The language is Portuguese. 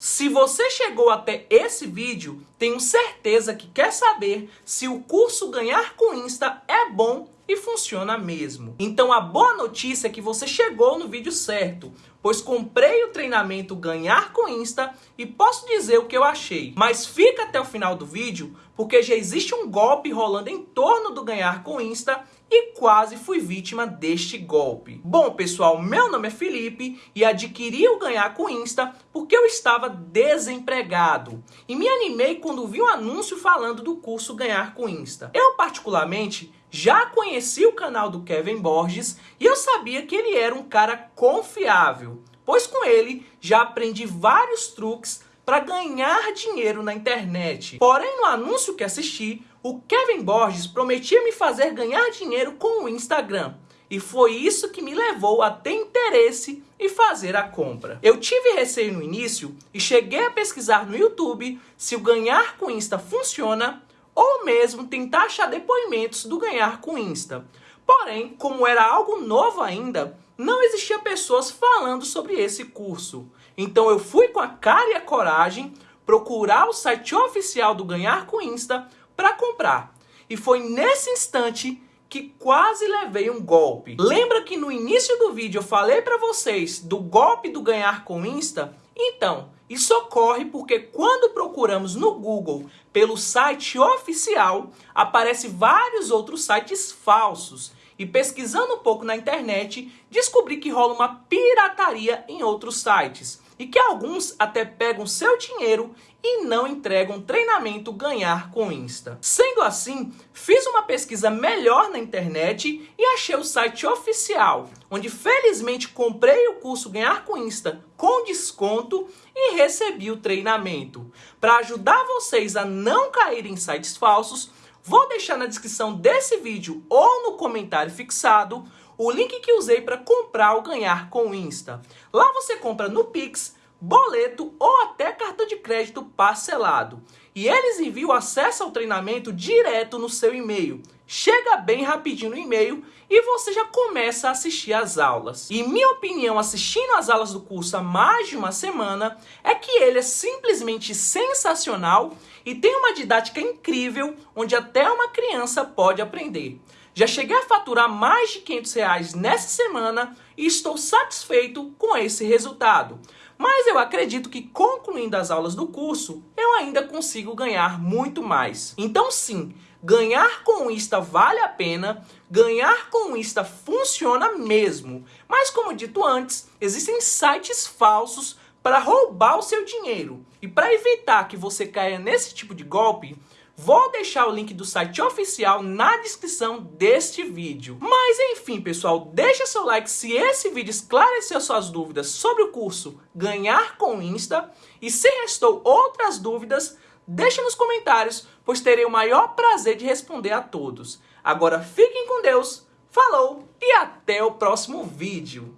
Se você chegou até esse vídeo, tenho certeza que quer saber se o curso Ganhar com Insta é bom e funciona mesmo. Então a boa notícia é que você chegou no vídeo certo, pois comprei o treinamento Ganhar com Insta e posso dizer o que eu achei. Mas fica até o final do vídeo, porque já existe um golpe rolando em torno do Ganhar com Insta e quase fui vítima deste golpe. Bom, pessoal, meu nome é Felipe e adquiri o Ganhar com Insta porque eu estava desempregado. E me animei quando vi um anúncio falando do curso Ganhar com Insta. Eu, particularmente, já conheci o canal do Kevin Borges e eu sabia que ele era um cara confiável, pois com ele já aprendi vários truques para ganhar dinheiro na internet. Porém, no anúncio que assisti, o Kevin Borges prometia me fazer ganhar dinheiro com o Instagram. E foi isso que me levou a ter interesse e fazer a compra. Eu tive receio no início e cheguei a pesquisar no YouTube se o ganhar com Insta funciona ou mesmo tentar achar depoimentos do ganhar com Insta. Porém, como era algo novo ainda, não existia pessoas falando sobre esse curso. Então eu fui com a cara e a coragem procurar o site oficial do Ganhar com Insta para comprar. E foi nesse instante que quase levei um golpe. Lembra que no início do vídeo eu falei para vocês do golpe do Ganhar com Insta? Então, isso ocorre porque quando procuramos no Google pelo site oficial, aparece vários outros sites falsos e pesquisando um pouco na internet, descobri que rola uma pirataria em outros sites e que alguns até pegam seu dinheiro e não entregam treinamento ganhar com Insta. Sendo assim, fiz uma pesquisa melhor na internet e achei o site oficial, onde felizmente comprei o curso Ganhar com Insta com desconto e recebi o treinamento. Para ajudar vocês a não caírem em sites falsos, Vou deixar na descrição desse vídeo ou no comentário fixado o link que usei para comprar ou ganhar com o Insta. Lá você compra no Pix, boleto ou até cartão de crédito parcelado. E eles enviam acesso ao treinamento direto no seu e-mail. Chega bem rapidinho no e-mail e você já começa a assistir às aulas. E minha opinião assistindo às aulas do curso há mais de uma semana é que ele é simplesmente sensacional e tem uma didática incrível onde até uma criança pode aprender. Já cheguei a faturar mais de 500 reais nessa semana e estou satisfeito com esse resultado. Mas eu acredito que concluindo as aulas do curso, eu ainda consigo ganhar muito mais. Então sim, ganhar com o Insta vale a pena, ganhar com o Insta funciona mesmo. Mas como dito antes, existem sites falsos para roubar o seu dinheiro. E para evitar que você caia nesse tipo de golpe, vou deixar o link do site oficial na descrição deste vídeo. Mas enfim, pessoal, deixa seu like se esse vídeo esclareceu suas dúvidas sobre o curso Ganhar com Insta. E se restou outras dúvidas, deixe nos comentários, pois terei o maior prazer de responder a todos. Agora fiquem com Deus, falou e até o próximo vídeo.